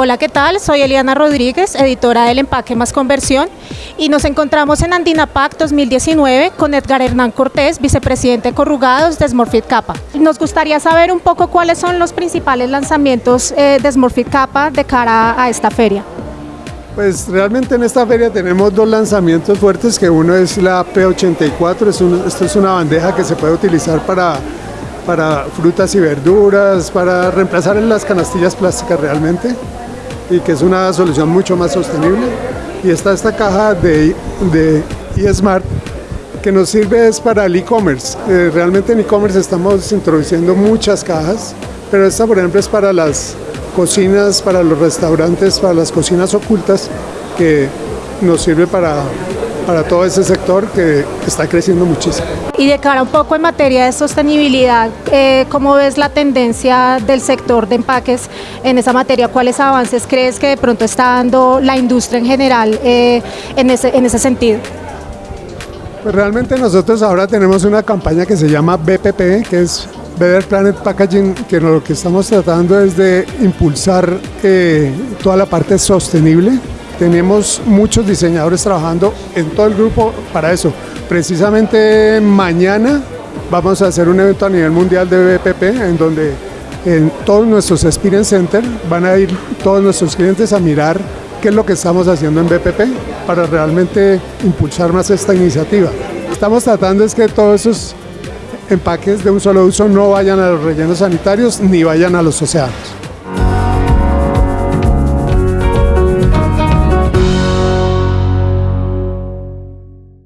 Hola, ¿qué tal? Soy Eliana Rodríguez, editora del Empaque Más Conversión y nos encontramos en Andinapac 2019 con Edgar Hernán Cortés, vicepresidente de Corrugados de Smurfit Kappa. Nos gustaría saber un poco cuáles son los principales lanzamientos eh, de Smurfit Kappa de cara a esta feria. Pues realmente en esta feria tenemos dos lanzamientos fuertes, que uno es la P84, es esto es una bandeja que se puede utilizar para para frutas y verduras, para reemplazar las canastillas plásticas realmente y que es una solución mucho más sostenible. Y está esta caja de, de eSmart que nos sirve es para el e-commerce. Eh, realmente en e-commerce estamos introduciendo muchas cajas, pero esta por ejemplo es para las cocinas, para los restaurantes, para las cocinas ocultas, que nos sirve para para todo ese sector que está creciendo muchísimo. Y de cara un poco en materia de sostenibilidad, eh, ¿cómo ves la tendencia del sector de empaques en esa materia? ¿Cuáles avances crees que de pronto está dando la industria en general eh, en, ese, en ese sentido? Pues realmente nosotros ahora tenemos una campaña que se llama BPP, que es Better Planet Packaging, que lo que estamos tratando es de impulsar eh, toda la parte sostenible tenemos muchos diseñadores trabajando en todo el grupo para eso. Precisamente mañana vamos a hacer un evento a nivel mundial de BPP en donde en todos nuestros Experience Center van a ir todos nuestros clientes a mirar qué es lo que estamos haciendo en BPP para realmente impulsar más esta iniciativa. Estamos tratando es que todos esos empaques de un solo uso no vayan a los rellenos sanitarios ni vayan a los océanos.